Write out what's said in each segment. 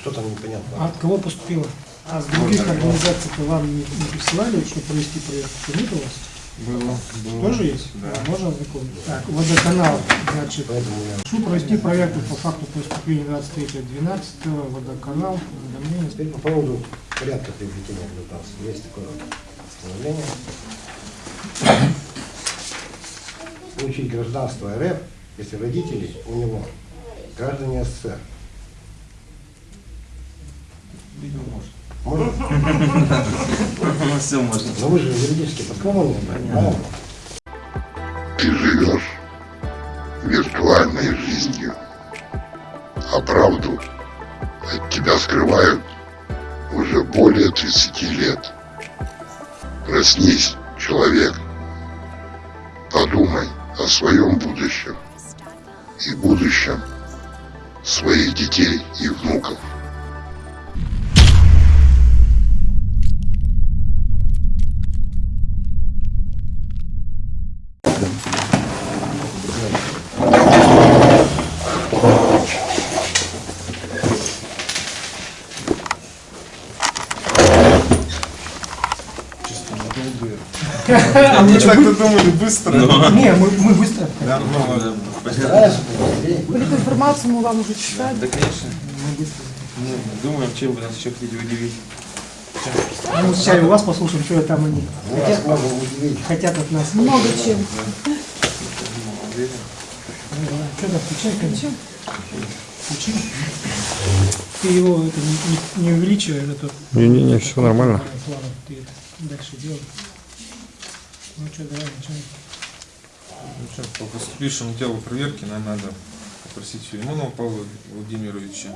Что там А непонятно? от кого поступило? А с других организаций-то вам не, не присылали, чтобы провести проверку? Нет у вас? Было, было. Тоже есть? Да. Можно ознакомиться? Так, водоканал, значит, прошу провести проверку по факту поступления 23.12, водоканал, уведомление. Теперь по поводу порядка приобретения гражданства. Есть такое постановление. Получить гражданство РФ, если родители у него граждане СССР. Видимо, может. Можно? Ну, все можно. Но вы же юридически правильно? Ты живешь виртуальной жизнью, а правду от тебя скрывают уже более 30 лет. Проснись, человек. Подумай о своем будущем и будущем своих детей и внуков. Чисто надолго. А мы Мы так-то думали быстро. Не, мы, мы быстро. Да, ну, эту информацию мы вам уже читали. Да, конечно. Ну, думаем, чем вы нас еще хотите удивить. А мы сейчас у вас послушаем, что там они Мы удивить. хотят от нас. Много чем. Что там, включай, конечно. Включи. Ты его это, не, не, увеличивай, это тут. Не-не-не, все нормально. Ладно, ты это дальше делай. Ну что, давай, начинай. Ну что, по поступившему делу проверки нам надо попросить Филимонова Павла Владимировича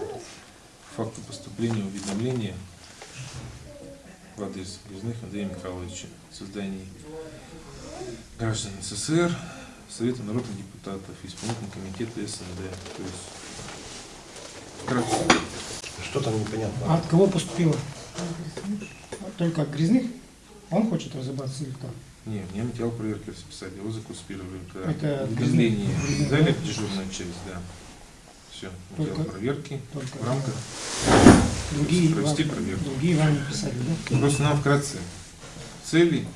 по факту поступления уведомления в адрес Грязных Андрея Михайловича о создании граждан СССР, Совета народных депутатов, исполнительного комитета СНД. То есть, вкратце, Что там непонятно? А от кого поступило? Только от грязных? Он хочет разобраться или кто? Не, мне материал проверки расписали, его законспировали. когда Это грязный- дали в дежурную часть, да. Все, материал Только- проверки только в рамках. Другие, Провести вам- проверку. другие вам не писали, да? Просто нам вкратце цели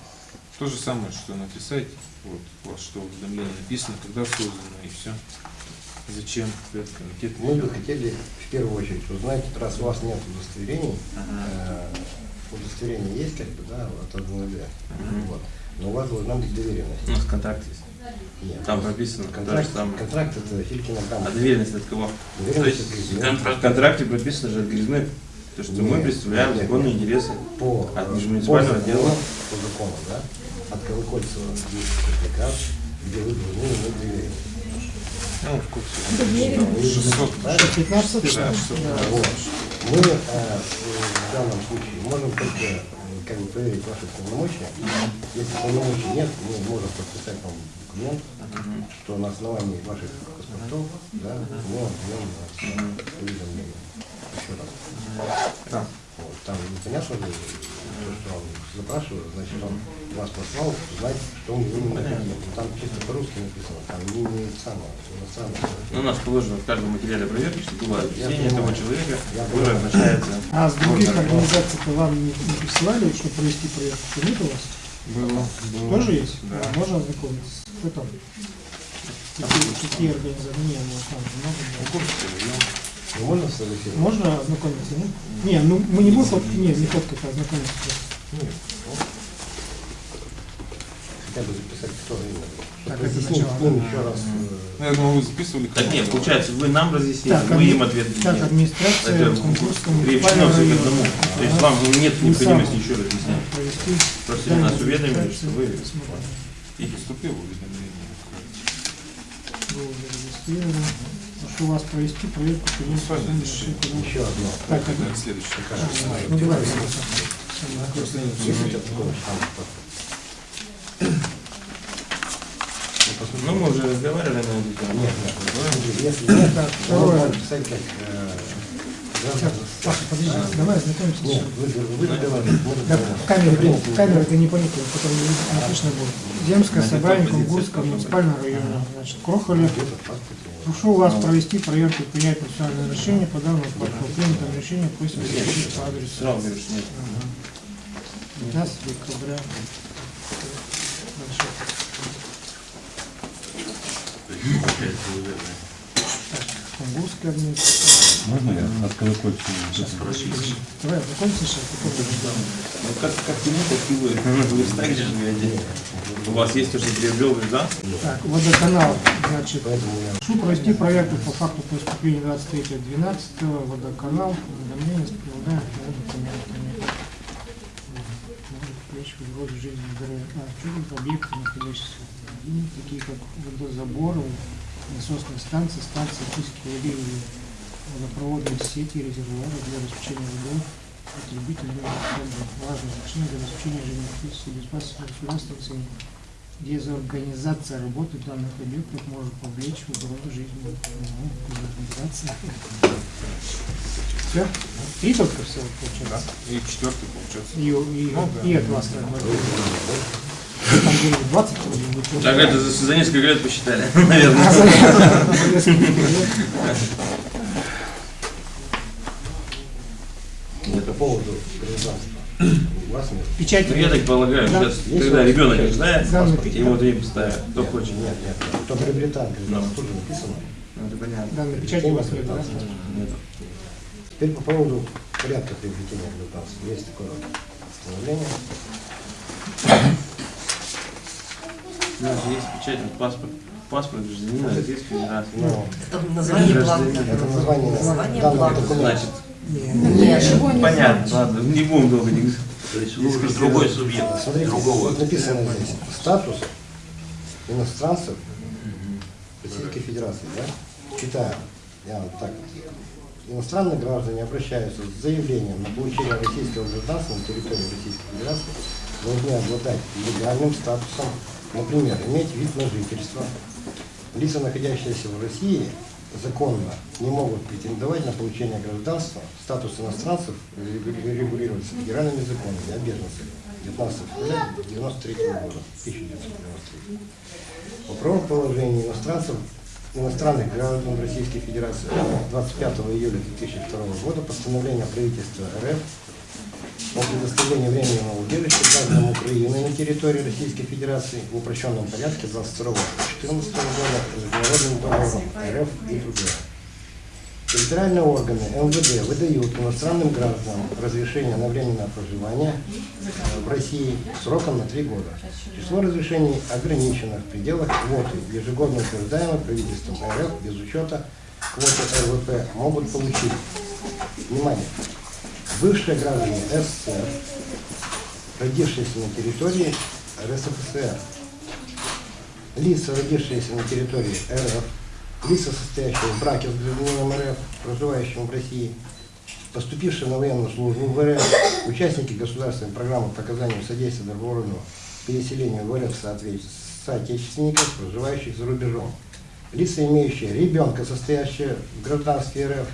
то же самое, что написать. Вот, у вас что уведомление написано, когда создано и все. Зачем этот комитет? Мы бы хотели в первую очередь узнать, раз у вас нет удостоверений, э, удостоверение есть как бы, да, от 1 d вот, но у вас должна быть доверенность. У нас контракт есть. Нет. Там прописано Контракт, самое. контракт это Филькина А грамота. доверенность от кого? То Доверенность есть от в президента. контра- в контракте прописано же от Грязных, то, что мы Нет, представляем нет, законные нет. интересы. по, От межмуниципального по закону, отдела. по закону, да, от Колокольцева есть приказ, где вы должны иметь доверенность. Ну, в курсе. Доверенность. 600. Правильно? 15 Да, 600. Вот. Мы в данном случае можем только как бы проверить ваши полномочия. Если полномочий нет, мы можем подписать вам документ, что на основании ваших паспортов, да, мы отдаем вас уведомление. Еще раз. Вот, там непонятно же, то, что он запрашивает, значит, он вас послал узнать, что у него необходимо. Там чисто по-русски написано, там не, самое, иностранное. Ну, у нас положено в каждом материале проверки, что было объяснение того человека, Я который обращается. А с других Можно. организаций-то вам не, не присылали, чтобы провести проверку? Нет у вас? Было, было. Тоже есть? Да. А можно ознакомиться? Кто там? Какие, организации? Не, ну там много. Можно сфотографировать? Можно ознакомиться? нет? Не, ну мы не будем фоткать, не, не фоткать, а ознакомиться. Нет. ну, Хотя бы записать, кто именно. Так, это сначала, еще раз. Ну, я думал, вы записывали. Так нет, получается, вы нам разъясните, Так, мы им ответ Так, администрация Кунгурского приобщено все к одному. То есть вам нет необходимости еще разъяснять. Провести Просто нас уведомили, что вы. И поступило уведомление. Было уже зарегистрировано. Прошу вас провести проверку решили. Еще одно. Так, Это одно. следующее. Ну давай. У? Ну, мы уже разговаривали на эту тему. Нет, нет, нет. Если Так, то Так, подожди, А, давай ознакомимся. Нет, вы, вы Да, Принципе, камера это не понятно, потом не слышно будет. Земское На собрание быть? муниципального района. Значит, Крохоля. Прошу вас провести проверку и принять процессуальное решение по данному факту. Принятом решение просим сообщить по адресу. Сразу говоришь, нет. 15 декабря. Дальше. Кунгурская администрация. Можно я? Давай, закончи сейчас. потом будем. Ну как, как ему, так и вы. Вы так же живете. У вас есть уже приобрел гражданство? Так, водоканал, значит, прошу провести проверку по факту преступления 23.12. Водоканал, уведомление с прилагаемыми документами. Может угрозу жизни и здоровья. А, что тут объекты, находящиеся такие как водозаборы, насосные станции, станции очистки воды или водопроводные сети, резервуары для обеспечения водой, потребителей важное значение для обеспечения жизнедеятельности и безопасности государства в целом. Дезорганизация работы данных объектов может повлечь в угрозу жизни. Ну, дезорганизация. Все? Три только всего получается? И четвертый получается. И, и, Ну, да. и от вас бы. Там где 20 вроде бы. Так это за, за несколько лет посчитали, наверное. А, за- за несколько лет. по поводу гражданства. У вас нет. Печать. Ну я так полагаю, Да. сейчас, когда ребенок рождается, Да, паспорт, ему вот им ставят, кто Нет, хочет. Нет, нет. Кто приобретает гражданство, тут же написано. Ну, это понятно. Да, на печати у вас нет, да? Нет. Теперь по поводу порядка приобретения гражданства. Есть такое постановление. У нас же есть печать, вот паспорт. Паспорт гражданина Российской Федерации. Но Там название бланка. это название Название бланка. Значит, Нет, Ничего не понятно, ладно, не будем долго не То есть вы уже другой субъект, Смотрите, другого. написано здесь статус иностранцев Российской Федерации, да? Читаю, я вот так. Иностранные граждане обращаются с заявлением на получение российского гражданства на территории Российской Федерации должны обладать легальным статусом, например, иметь вид на жительство. Лица, находящиеся в России, законно не могут претендовать на получение гражданства. Статус иностранцев регули- регулируется федеральными законами о беженцах 19 февраля 1993 года, 1993. По правому положению иностранцев, иностранных граждан Российской Федерации 25 июля 2002 года постановление правительства РФ о предоставлении временного убежища гражданам Украины на территории Российской Федерации в упрощенном порядке 22-14 года международным договором РФ и другое. Территориальные органы МВД выдают иностранным гражданам разрешение на временное проживание в России сроком на три года. Число разрешений ограничено в пределах квоты, ежегодно утверждаемой правительством РФ без учета квоты РВП могут получить. Внимание! Бывшие граждане СССР, родившиеся на территории РСФСР, лица, родившиеся на территории РФ, лица, состоящие в браке с гражданином РФ, проживающим в России, поступившие на военную службу в РФ, участники государственной программы по оказанию содействия добровольного переселению в РФ соотечественников, проживающих за рубежом. Лица, имеющие ребенка, состоящие в гражданстве РФ,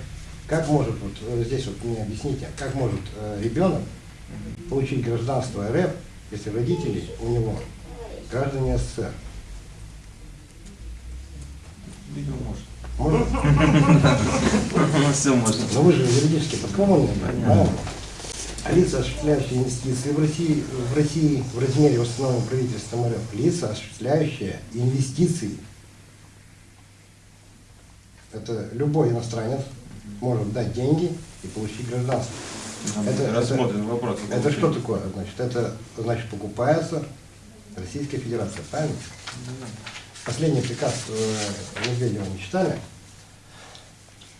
как может, вот э, здесь вот мне объясните, как может э, ребенок получить гражданство РФ, если родители у него граждане СССР? Видимо, может. Может? Ну, все можно. Но вы же юридически подкованные, правильно? А лица, осуществляющие инвестиции в России, в России в размере установленного правительством РФ, лица, осуществляющие инвестиции, это любой иностранец может дать деньги и получить гражданство. Это- Рассмотрен вопрос. Это что такое? Значит, это значит покупается Российская Федерация, правильно? Последний приказ э, Медведева не читали?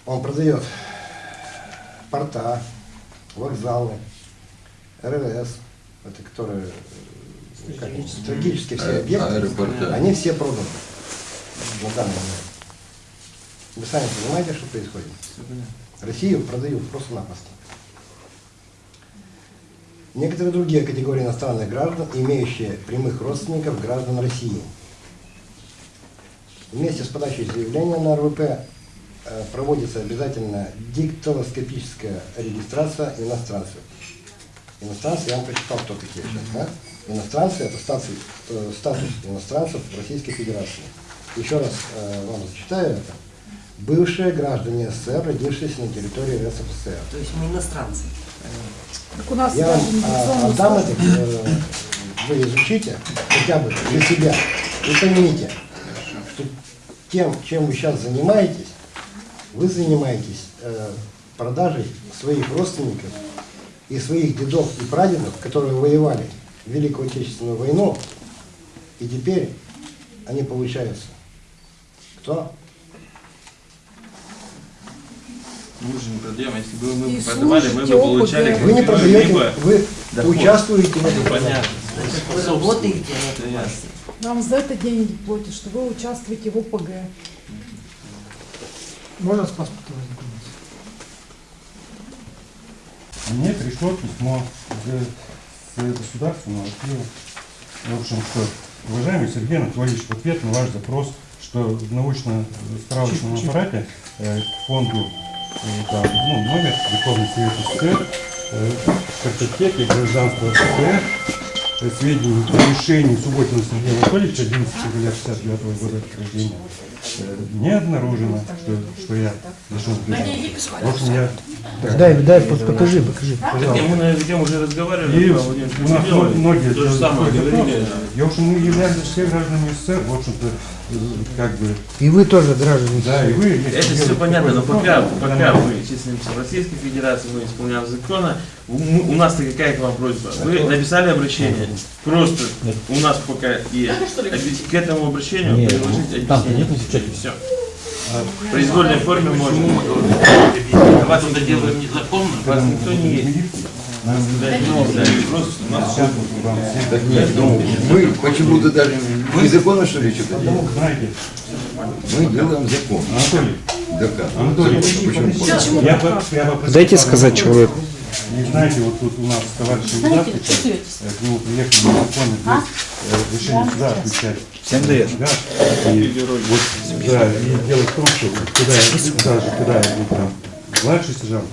Он продает порта, вокзалы, РВС, это которые э, как, стратегические все объекты, аэропорты. они все проданы на данный момент. Вы сами понимаете, что происходит? Россию продают просто-напросто. Некоторые другие категории иностранных граждан, имеющие прямых родственников граждан России. Вместе с подачей заявления на РВП э, проводится обязательно диктилоскопическая регистрация иностранцев. Иностранцы, я вам прочитал, кто такие сейчас, да? Иностранцы – это статус, э, статус иностранцев в Российской Федерации. Еще раз э, вам зачитаю это. бывшие граждане СССР, родившиеся на территории РСФСР. То есть мы иностранцы. Так у нас Я вам а, отдам это, э, вы изучите, хотя бы для себя, и поймите, тем, чем вы сейчас занимаетесь, вы занимаетесь э, продажей своих родственников и своих дедов и прадедов, которые воевали в Великую Отечественную войну, и теперь они получаются. Кто? Мы же не продаем, если бы мы И продавали, мы бы получали опыт, Вы не продаете, либо вы доход. участвуете в этом. Понятно. Значит, вы работаете Это на ясно. Нам за это деньги платят, что вы участвуете в ОПГ. Можно с паспортом ознакомиться? Мне пришло письмо с, государственного архива. В общем, что, уважаемый Сергей Анатольевич, в ответ на ваш запрос, что в научно-справочном аппарате э, к фонду э, там, ну, номер Верховный Совет СССР, э, в картотеке гражданства СССР, э, сведений о решении Субботина Сергея Анатольевича 11 февраля 69 года рождения э, не обнаружено, что, что я призыва. В общем, я... Дай, дай, покажи, покажи. Так, мы на эту тему уже разговаривали. И у нас многие То же самое говорили. И, в общем, мы являемся все гражданами СССР, в общем-то, как бы, И вы тоже граждане. да, и вы... Это все понятно, но пока, пока мы числимся в Российской Федерации, мы исполняем закона, мы- у нас-то какая к вам просьба? Вы написали обращение, просто у нас пока есть. К этому обращению приложить объяснение. Все. В произвольной форме можно. Вас это делаем незаконно. Вас никто не есть. Просто нас Так нет, ну мы почему-то даже незаконно что ли что-то делаем? Знаете, Мы делаем закон. Анатолий, Да как? Анатолий, Почему? я, бы- я попросил Дайте сказать человеку. И знаете, вот тут у нас товарищ Ильдар сейчас, э, к нему приехали незаконно А? здесь э, решение суда отвечать. Всем дает. Да, и вот, да, и дело в том, что я, даже когда я был там младший сержант,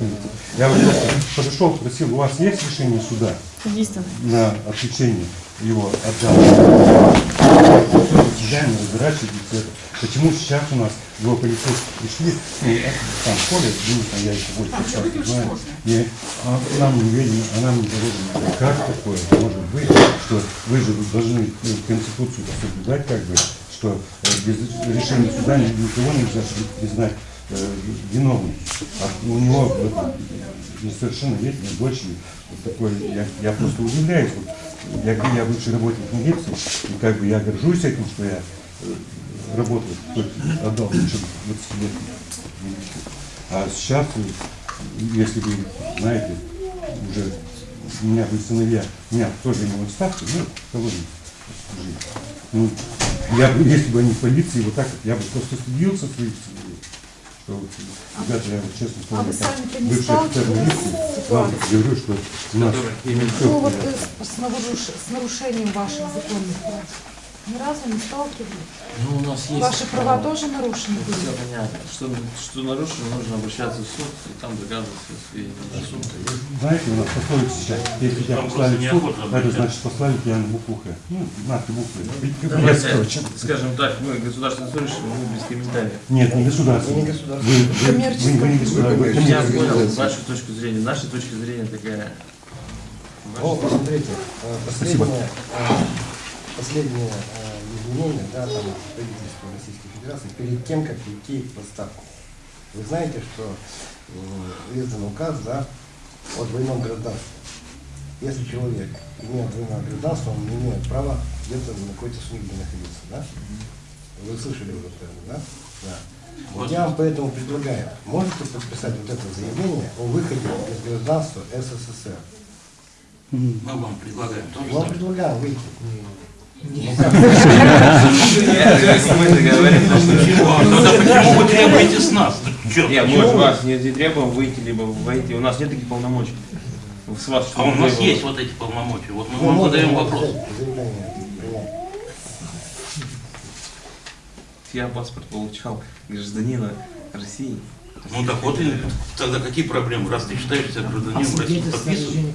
я вот просто подошел, спросил, у вас есть решение суда на отвлечение его? Сидяем, разворачивайтесь это. Почему сейчас у нас его полицейские пришли, ну, это там ходят, ну, там я еще больше часто знаю, и а, нам не ведено, а нам не доложено. Как такое может быть, что вы же должны ну, Конституцию соблюдать, как бы, что э, без решения суда ни- никого нельзя признать э, виновным. А у него дочь, и вот такой, я, я просто удивляюсь. Вот, я, я бывший работник милиции, и как бы я горжусь этим, что я э, работал, отдал больше 20 лет. А сейчас, э, если вы знаете, уже у меня были сыновья, у меня тоже не в отставке, ну, служили. Ну, я бы, если бы они в полиции, вот так я бы просто стыдился своих сыновей. Что, ребята, я вот честно А вы слово, как бывший офицер сталкивались милиции, вам говорю, что у нас Ну вот э, с, с нарушением ваших законных прав. Ни разу не сталкивались. Ну, у нас есть. Ваши права тоже нарушены были? Все понятно. Что, что нарушено, нужно обращаться в суд и там доказывать все сведения. Знаете, у нас пословица сейчас, если тебя послали просто в суд, это значит послали тебя на букву Х. Ну, на ты буквы. Давайте, скажем так, мы государственные служащие, мы без комментариев. Нет, не государственный. Вы не государственный. Вы, вы, вы, вы не государственный. вы Я понял вашу точку зрения. Наша точка зрения такая. Ну, посмотрите, э, Спасибо. последнее, э, изменение, да, там, правительства Российской Федерации, перед тем, как идти в отставку. Вы знаете, что э, издан указ, да, о двойном гражданстве. Если человек имеет двойное гражданство, он не имеет права где-то на какой-то службе находиться, да? Вы слышали уже это, да? Да. Вот я вам поэтому предлагаю, можете подписать вот это заявление о выходе из гражданства СССР? Мы вам предлагаем тоже. Вам предлагаю выйти. Почему? А тогда почему вы требуете с нас? Нет, мы вас не требуем выйти, либо войти. У нас нет таких полномочий. С вас А у нас есть вот эти полномочия. Вот мы вам задаем вопрос. Я паспорт получал гражданина России. Ну так вот, и тогда какие проблемы? Раз ты считаешь себя А гражданином России, свидетельство о подписывай.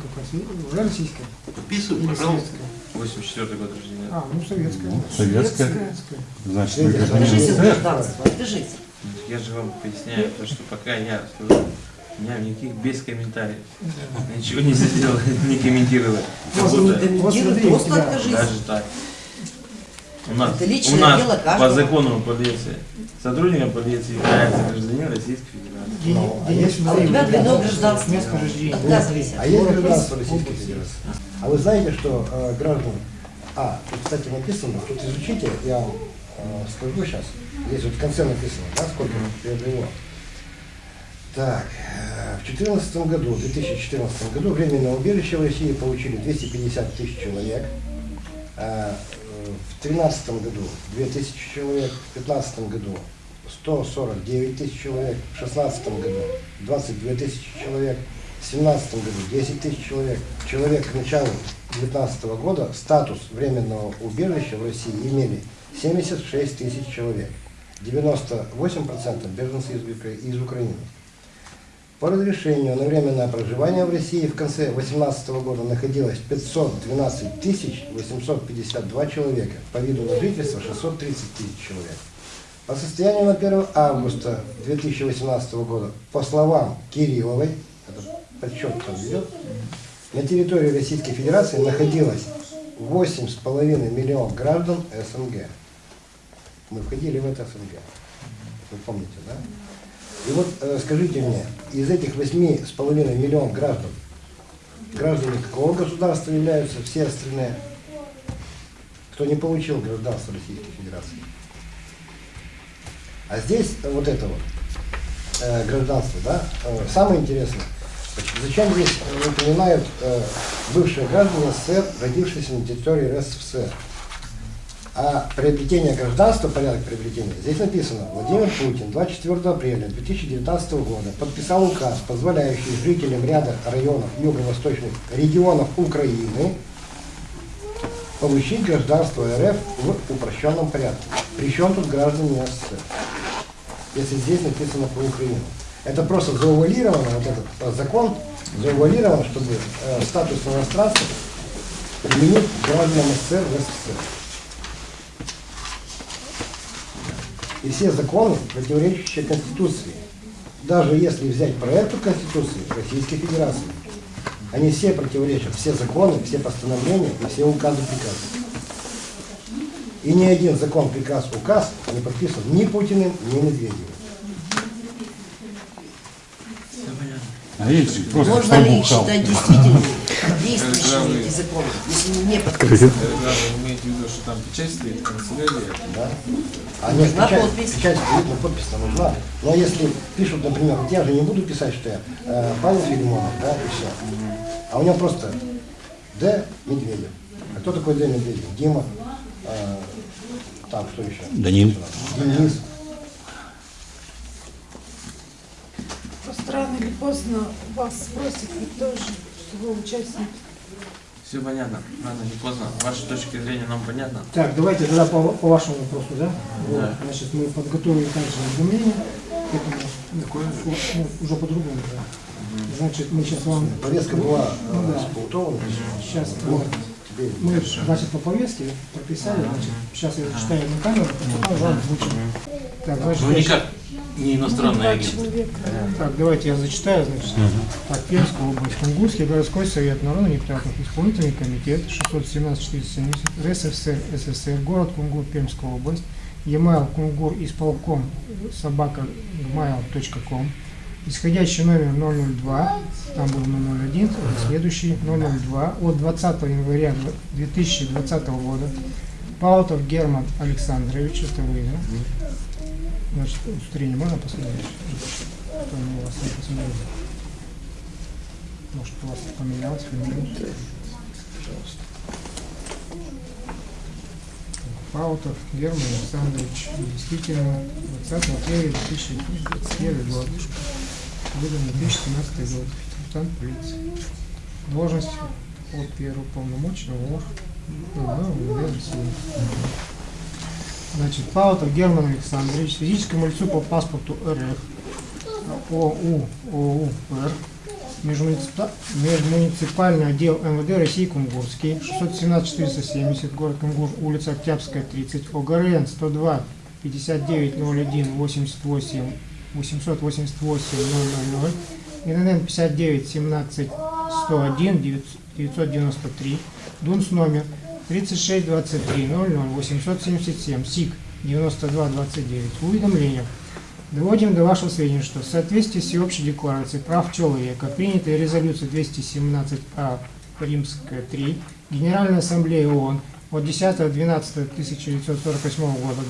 Уже российское? Подписывай, пожалуйста. Советское? 84 год рождения. А, ну советское. Советское. Советское. Значит, вы Свидетельство о гражданин Держите рождении. СССР. гражданство, держите. Я же вам поясняю, то, что пока я скажу, у меня никаких без комментариев. Ничего не сделал, не комментировал. Как Просто не смотри, просто откажись. даже так. У нас, Это личное у нас дело по каждого. закону полиции сотрудником полиции является гражданин Российской Федерации. Дени- Ну, а есть- смотри, у тебя это гражданство. Место рождения. А есть гражданство Российской Федерации? А вы знаете, что э, граждан... А, тут, кстати, написано, тут изучите, я вам э, скажу сейчас. Здесь вот в конце написано, да, сколько приобрело. Так, э, в 2014 году, в 2014 году временное убежище в России получили 250 тысяч человек. Э, В 2013 году 2000 человек, в 2015 году 149 тысяч человек, в 2016 году 22 тысячи человек, в 2017 году 10 тысяч человек. Человек к началу 2019 года статус временного убежища в России имели 76 тысяч человек. 98% беженцы из Украины. По разрешению на временное проживание в России в конце 2018 года находилось 512 тысяч 852 человека, по виду на жительство 630 тысяч человек. По состоянию на 1 августа 2018 года, по словам Кирилловой, это подсчет там ведет, на территории Российской Федерации находилось 8,5 миллионов граждан СНГ. Мы входили в это СНГ. Вы помните, да? И вот э, скажите мне, из этих 8,5 миллионов граждан, граждане какого государства являются все остальные, кто не получил гражданство Российской Федерации? А здесь вот это вот э, гражданство, да, э, самое интересное, зачем здесь упоминают э, бывшие граждане СССР, родившиеся на территории РСФСР? А приобретение гражданства, порядок приобретения, здесь написано, Владимир Путин 24 апреля 2019 года подписал указ, позволяющий жителям ряда районов юго-восточных регионов Украины получить гражданство РФ в упрощенном порядке. Причем тут граждане СССР, если здесь написано про Украину. Это просто заувалировано, вот этот э, закон заувалирован, чтобы э, статус иностранца применить гражданам СССР в СССР. И все законы, противоречащие Конституции, даже если взять проект Конституции Российской Федерации, они все противоречат, все законы, все постановления и все указы приказы. И ни один закон, приказ, указ не подписан ни Путиным, ни Медведевым. А если просто Можно ли их считать действительными, действующими эти законы, если не подписаны? Когда вы имеете в виду, что там печать стоит, канцелярия, Да? А нет, Нужна печать, подпись. печать стоит, но подпись-то нужна. Но если пишут, например, вот я же не буду писать, что я э, Павел Филимонов, да, и все. А у него просто Д. Медведев. А кто такой Д. Медведев? Дима. э, там что еще? Данил. Денис. Рано или поздно вас спросят ведь тоже, что вы участник. Все понятно, рано или поздно. Ваша точка зрения нам понятна. Так, давайте тогда по, по вашему вопросу, да? Вот, Да. значит, мы подготовили также уведомление к этому. Ну, уже по-другому, да. Значит, мы сейчас вам... Повестка была Ну э, да. с Паутовым. Сейчас Вот, вот, мы, значит, по повестке прописали, значит, сейчас я зачитаю на камеру, потом вам озвучим. Так, значит, Ну я- никак не иностранный агент. Так, давайте я зачитаю, значит. Так, Пермская область, Кунгурский городской совет народных депутатов, исполнительный комитет 617-470, РСФСР, СССР, город Кунгур, Пермская область, e-mail кунгур исполком собака gmail.com, исходящий номер 002, там был 001, следующий 002 от 20 января 2020 года, Паутов Герман Александрович, это вы, да? Значит, удостоверение можно посмотреть? У вас не посмотрел? Может, у вас поменялось фамилия? Пожалуйста. Паутов Герман Александрович. Действительно, 20 апреля 2021 год. Выдан 2017 год. Капитан полиции. Должность от первого полномочного органа МВД России. Значит, Паутов Герман Александрович, физическому лицу по паспорту РФ, ОУ, ОУ, Р, Межмуниципа- Межмуниципальный отдел МВД России Кунгурский, 617-470, город Кунгур, улица Октябрьская, 30, ОГРН 102 5901 88 888 000, ИНН 59 17 101 993, ДУНС номер 36 23 00 877, СИК 92 29. Уведомление. Доводим до вашего сведения, что в соответствии с всеобщей декларацией прав человека, принятой резолюцией 217А Римская 3, Генеральная ассамблея ООН от 10.12.1948 года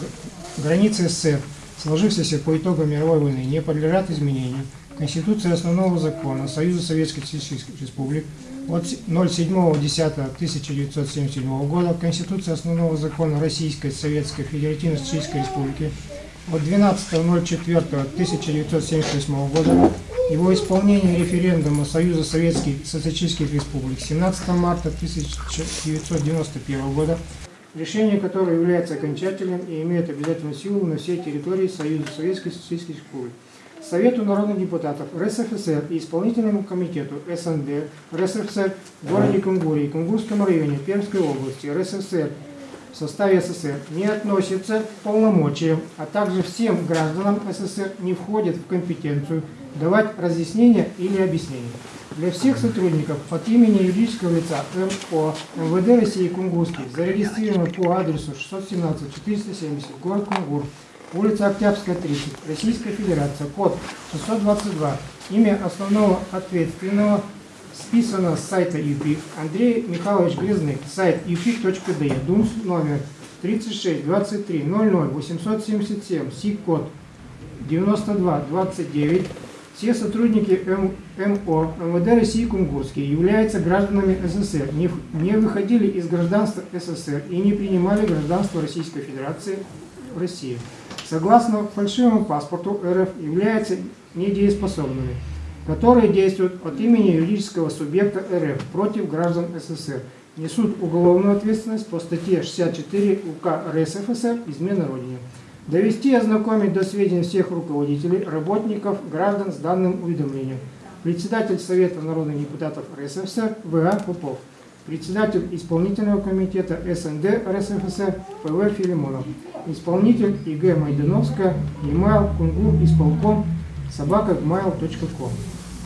границы СССР, сложившиеся по итогам мировой войны, не подлежат изменению. Конституция основного закона Союза Советских Республик от 07.10.1977 года, Конституция основного закона Российской Советской Федеративной Социалистической Республики от 12.04.1978 года, его исполнение референдума Союза Советских Социалистических Республик 17 марта 1991 года, решение которое является окончательным и имеет обязательную силу на всей территории Союза Советских Социалистических Республик. Совету народных депутатов РСФСР и исполнительному комитету СНД РСФСР в городе Кунгуре и Кунгурском районе Пермской области РСФСР в составе СССР не относится к полномочиям, а также всем гражданам СССР не входит в компетенцию давать разъяснения или объяснения. Для всех сотрудников от имени юридического лица МО МВД России Кунгурский зарегистрировано по адресу 617 470 город Кунгур, улица Октябрьская, 30, Российская Федерация, код 622, имя основного ответственного списано с сайта ЮПИК. Андрей Михайлович Грязных, сайт upic.de, ДУНС номер 36 23 00 877, СИК код 92 29. Все сотрудники МО МВД России Кунгурские являются гражданами СССР, не, не выходили из гражданства СССР и не принимали гражданство Российской Федерации в России. Согласно фальшивому паспорту РФ являются недееспособными, которые действуют от имени юридического субъекта РФ против граждан СССР, несут уголовную ответственность по статье 64 УК РСФСР «Измена Родине». Довести и ознакомить до сведения всех руководителей, работников, граждан с данным уведомлением. Председатель Совета народных депутатов РСФСР В.А. Попов. Председатель исполнительного комитета СНД РСФСР П.В. Филимонов. Исполнитель ИГ Майдановская, email кунгур исполком собака gmail.com.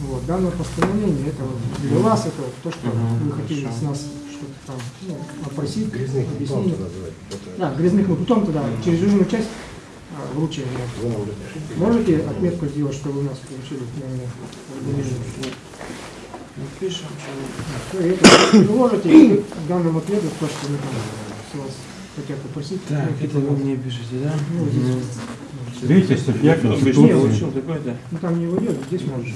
Вот, данное постановление, это вот для вас, это вот то, что вы хотели с нас что-то там ну, опросить, Грязных объяснить. Да, грязных мы потом тогда через жирную часть а, разрешите? Можете отметку сделать, что вы у нас получили уведомление? Пишем, это приложите к данному ответу то, что мы там с вас хотят попросить. Так, Ну, это вы мне пишете, да? Ну, здесь. Третья статья Обычно Конституции. получил такой-то. Ну там не войдет, здесь можешь.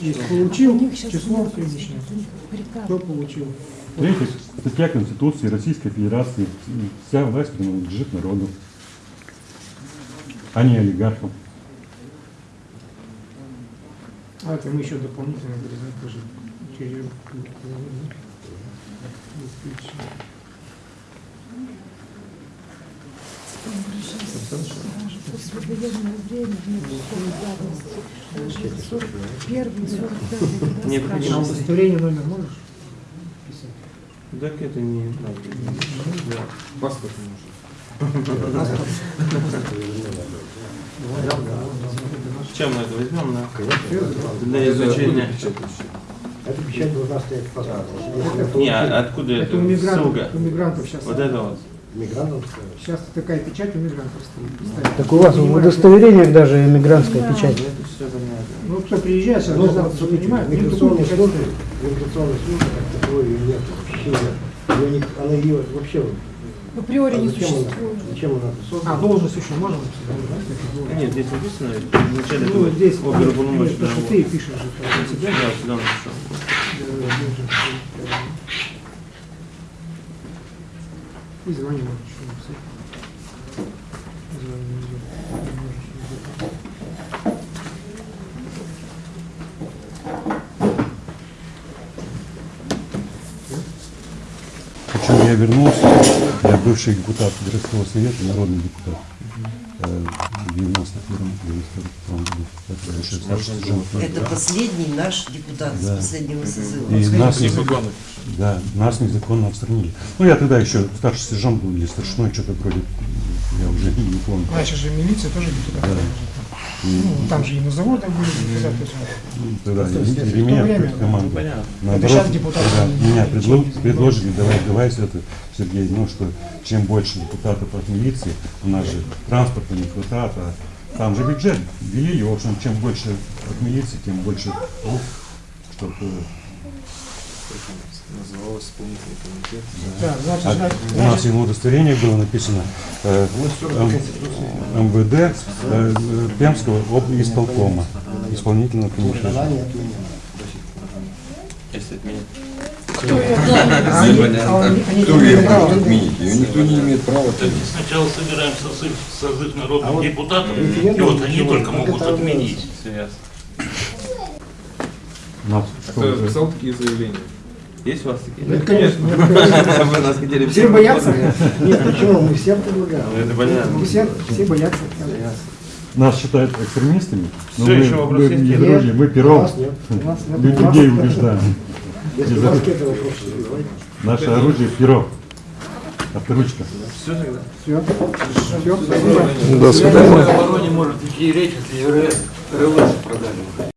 Есть получил число нет приказ. Кто получил? Третья статья Конституции Российской Федерации. Вся власть принадлежит народу, а не олигархам. А это мы еще дополнительно тоже через После военного времени нет такой давности. Даже 41 45 когда Необходимо. А спрашивали. удостоверение номер можешь писать? Так это не надо. Да. Паспорт может. Чем мы это возьмем на для изучения? Эта печать должна стоять в паспорте. Не, а откуда Это это? у мигрантов, Ссылка. у мигрантов сейчас. Вот это вот. мигрантам ставят. Сейчас такая печать у мигрантов стоит. ставят. Так у вас в удостоверениях даже эмигрантская Да. печать. Это все понятно. Ну, кто приезжает, сейчас Ну, гражданство смотрите, принимает, в им такую миграционной в миграционной службе как таковой ее нет вообще нет. Ее она ее вообще вот, Априори а не зачем она, существует. зачем она А, создана? должность еще можно написать? да, должность. Нет, здесь написано вначале Ну, здесь, оперуполномоченного. нет, то, что ты пишешь же, себя. Да, сюда написал. И звание можешь еще написать. Звание нельзя. Причем я вернулся, я бывший депутат городского совета, народный депутат. э, В 91 году. Это последний наш депутат Да. с последнего созыва. И нас, Незаконно. да, нас незаконно отстранили. Ну, я тогда еще старший сержант был или старшиной, что-то вроде Я уже не помню. Раньше же милиция тоже депутаты. Ну, там же и на заводах были депутаты. Ну, Тогда то меня время, ну, понятно. Наоборот, сейчас депутаты меня не предло- чуть- предложили, давай, давай это, Сергей, ну что, чем больше депутатов от милиции, у нас же транспорта не хватает, а там же бюджет делили, в общем, чем больше от милиции, тем больше рук, чтобы Называлось исполнительный комитет. Да, значит, А значит, у нас и на удостоверении было написано э, М- МВД э, э, Пемского об исполкома, исполнительного комитета. Если отменить. Кто Кто может отменить? Ее никто не имеет права отменить. Сначала собираем созыв, созыв народных А вот депутатов, и вот они только могут отменить. Кто писал такие заявления? Есть у вас такие? Ну, конечно. Вы нас хотели Все боятся. Нет, почему? Мы всем предлагаем. Ну, это понятно. Все, все боятся. нас считают экстремистами, но Всё, мы, еще мы не Нет. дружим, мы пером людей убеждаем. Если у вас какие-то вопросы, задавайте. Наше оружие перо, авторучка. Все тогда? Все. Все. До свидания. обороне может идти речь, если РЛС продали.